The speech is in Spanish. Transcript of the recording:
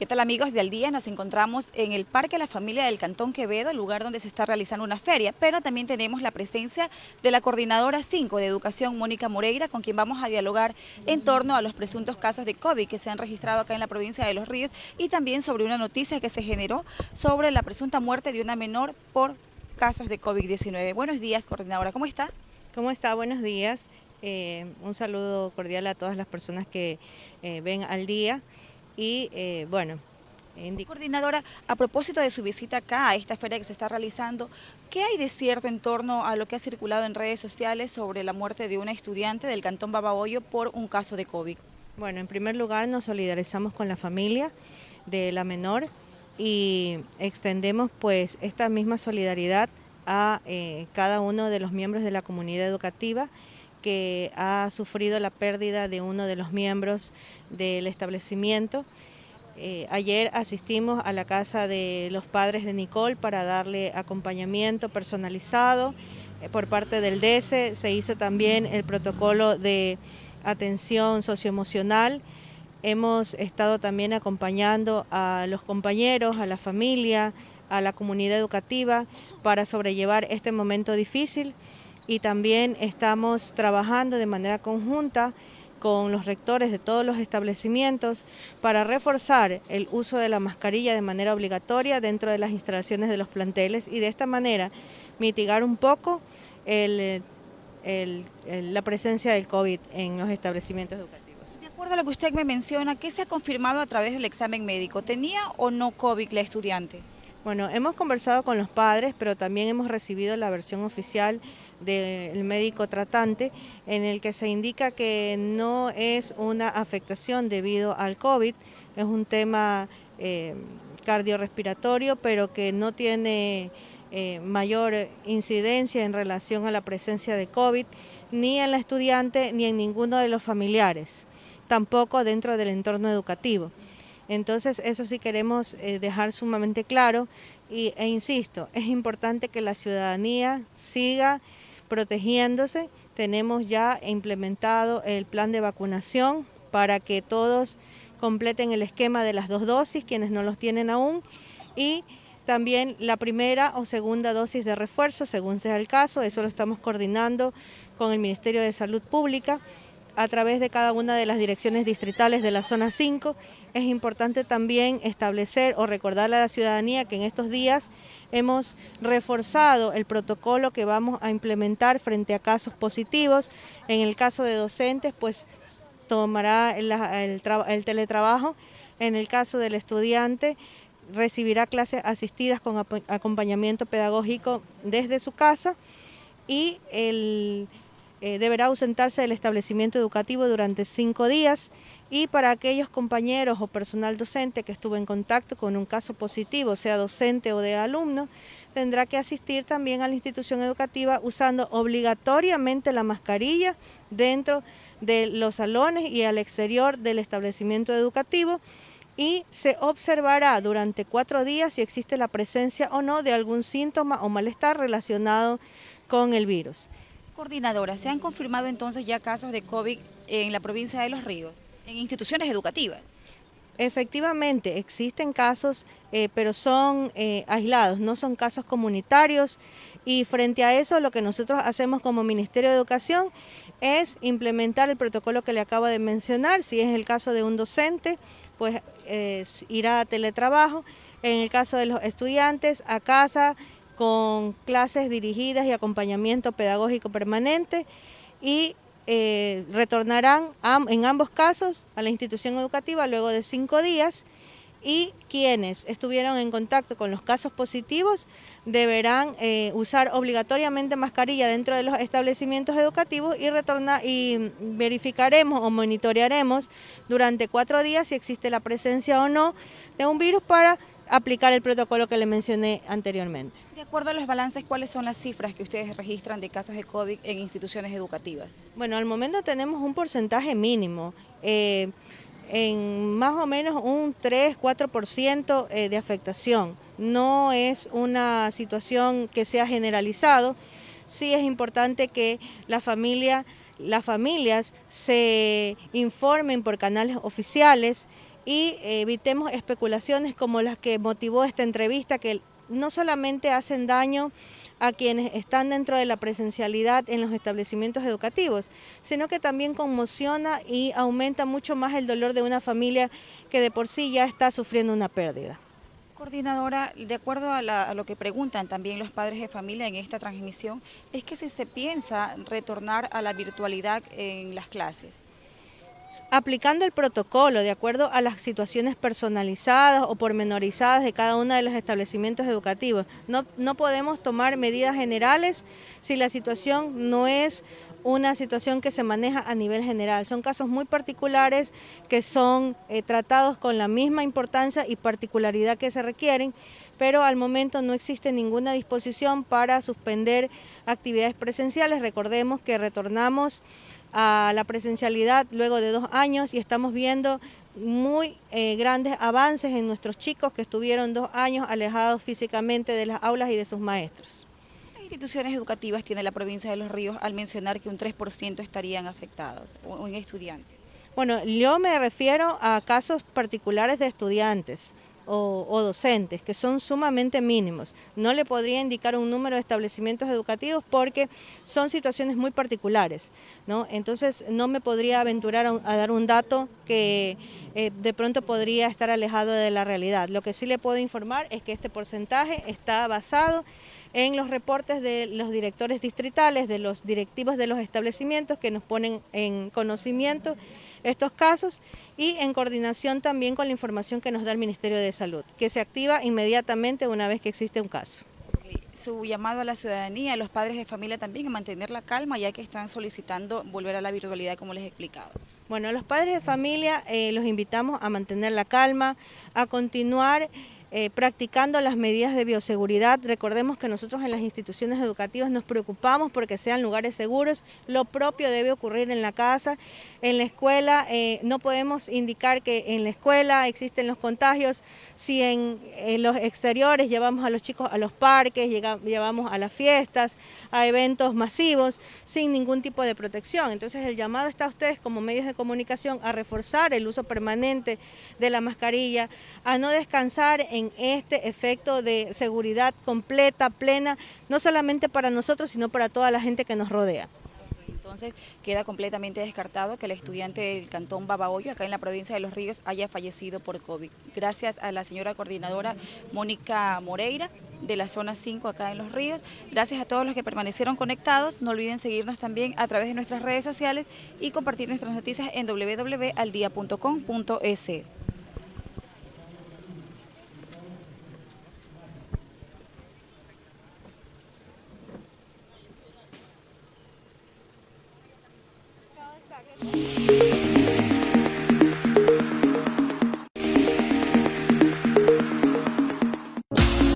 ¿Qué tal amigos de Al Día? Nos encontramos en el Parque La Familia del Cantón Quevedo, lugar donde se está realizando una feria, pero también tenemos la presencia de la Coordinadora 5 de Educación, Mónica Moreira, con quien vamos a dialogar en torno a los presuntos casos de COVID que se han registrado acá en la provincia de Los Ríos y también sobre una noticia que se generó sobre la presunta muerte de una menor por casos de COVID-19. Buenos días, Coordinadora, ¿cómo está? ¿Cómo está? Buenos días. Eh, un saludo cordial a todas las personas que eh, ven al día y eh, bueno. Coordinadora, a propósito de su visita acá a esta feria que se está realizando, ¿qué hay de cierto en torno a lo que ha circulado en redes sociales sobre la muerte de una estudiante del Cantón Babahoyo por un caso de COVID? Bueno, en primer lugar nos solidarizamos con la familia de la menor y extendemos pues esta misma solidaridad a eh, cada uno de los miembros de la comunidad educativa que ha sufrido la pérdida de uno de los miembros del establecimiento. Eh, ayer asistimos a la casa de los padres de Nicole para darle acompañamiento personalizado eh, por parte del DESE. Se hizo también el protocolo de atención socioemocional. Hemos estado también acompañando a los compañeros, a la familia, a la comunidad educativa para sobrellevar este momento difícil y también estamos trabajando de manera conjunta con los rectores de todos los establecimientos para reforzar el uso de la mascarilla de manera obligatoria dentro de las instalaciones de los planteles y de esta manera mitigar un poco la presencia del COVID en los establecimientos educativos. De acuerdo a lo que usted me menciona, ¿qué se ha confirmado a través del examen médico? ¿Tenía o no COVID la estudiante? Bueno, hemos conversado con los padres, pero también hemos recibido la versión oficial del médico tratante en el que se indica que no es una afectación debido al COVID, es un tema eh, cardiorrespiratorio, pero que no tiene eh, mayor incidencia en relación a la presencia de COVID, ni en la estudiante ni en ninguno de los familiares, tampoco dentro del entorno educativo. Entonces eso sí queremos eh, dejar sumamente claro y, e insisto, es importante que la ciudadanía siga protegiéndose. Tenemos ya implementado el plan de vacunación para que todos completen el esquema de las dos dosis, quienes no los tienen aún, y también la primera o segunda dosis de refuerzo, según sea el caso. Eso lo estamos coordinando con el Ministerio de Salud Pública a través de cada una de las direcciones distritales de la zona 5. Es importante también establecer o recordarle a la ciudadanía que en estos días hemos reforzado el protocolo que vamos a implementar frente a casos positivos. En el caso de docentes, pues tomará el, el teletrabajo. En el caso del estudiante, recibirá clases asistidas con acompañamiento pedagógico desde su casa y el eh, deberá ausentarse del establecimiento educativo durante cinco días y para aquellos compañeros o personal docente que estuvo en contacto con un caso positivo, sea docente o de alumno, tendrá que asistir también a la institución educativa usando obligatoriamente la mascarilla dentro de los salones y al exterior del establecimiento educativo y se observará durante cuatro días si existe la presencia o no de algún síntoma o malestar relacionado con el virus. ¿Se han confirmado entonces ya casos de COVID en la provincia de Los Ríos, en instituciones educativas? Efectivamente, existen casos, eh, pero son eh, aislados, no son casos comunitarios. Y frente a eso lo que nosotros hacemos como Ministerio de Educación es implementar el protocolo que le acabo de mencionar, si es el caso de un docente, pues irá a teletrabajo, en el caso de los estudiantes, a casa, con clases dirigidas y acompañamiento pedagógico permanente y eh, retornarán en ambos casos a la institución educativa luego de cinco días y quienes estuvieron en contacto con los casos positivos deberán eh, usar obligatoriamente mascarilla dentro de los establecimientos educativos y retornar y verificaremos o monitorearemos durante cuatro días si existe la presencia o no de un virus para aplicar el protocolo que le mencioné anteriormente. De acuerdo a los balances, ¿cuáles son las cifras que ustedes registran de casos de COVID en instituciones educativas? Bueno, al momento tenemos un porcentaje mínimo, eh, en más o menos un 3-4% eh, de afectación. No es una situación que sea generalizado, sí es importante que la familia, las familias se informen por canales oficiales, y evitemos especulaciones como las que motivó esta entrevista, que no solamente hacen daño a quienes están dentro de la presencialidad en los establecimientos educativos, sino que también conmociona y aumenta mucho más el dolor de una familia que de por sí ya está sufriendo una pérdida. Coordinadora, de acuerdo a, lo que preguntan también los padres de familia en esta transmisión, es que si se piensa retornar a la virtualidad en las clases aplicando el protocolo de acuerdo a las situaciones personalizadas o pormenorizadas de cada uno de los establecimientos educativos. No, no podemos tomar medidas generales si la situación no es una situación que se maneja a nivel general. Son casos muy particulares que son eh, tratados con la misma importancia y particularidad que se requieren, pero al momento no existe ninguna disposición para suspender actividades presenciales. Recordemos que retornamos a la presencialidad luego de dos años y estamos viendo muy eh, grandes avances en nuestros chicos que estuvieron dos años alejados físicamente de las aulas y de sus maestros. ¿Qué instituciones educativas tiene la provincia de Los Ríos al mencionar que un 3% estarían afectados o en estudiantes? Bueno, yo me refiero a casos particulares de estudiantes o, docentes, que son sumamente mínimos. No le podría indicar un número de establecimientos educativos porque son situaciones muy particulares, ¿no? Entonces no me podría aventurar a, dar un dato que eh, de pronto podría estar alejado de la realidad. Lo que sí le puedo informar es que este porcentaje está basado en los reportes de los directores distritales, de los directivos de los establecimientos que nos ponen en conocimiento estos casos y en coordinación también con la información que nos da el Ministerio de Salud, que se activa inmediatamente una vez que existe un caso. Su llamado a la ciudadanía, a los padres de familia también, a mantener la calma, ya que están solicitando volver a la virtualidad, como les he explicado. Bueno, a los padres de familia eh, los invitamos a mantener la calma, a continuar eh, practicando las medidas de bioseguridad. Recordemos que nosotros en las instituciones educativas nos preocupamos porque sean lugares seguros. Lo propio debe ocurrir en la casa, en la escuela. Eh, no podemos indicar que en la escuela existen los contagios si en, los exteriores llevamos a los chicos a los parques, llevamos a las fiestas, a eventos masivos sin ningún tipo de protección. Entonces el llamado está a ustedes como medios de comunicación a reforzar el uso permanente de la mascarilla, a no descansar en en este efecto de seguridad completa, plena, no solamente para nosotros, sino para toda la gente que nos rodea. Entonces queda completamente descartado que el estudiante del cantón Babahoyo, acá en la provincia de Los Ríos, haya fallecido por COVID. Gracias a la señora coordinadora Mónica Moreira de la zona 5 acá en Los Ríos. Gracias a todos los que permanecieron conectados. No olviden seguirnos también a través de nuestras redes sociales y compartir nuestras noticias en www.aldia.com.es. Gracias.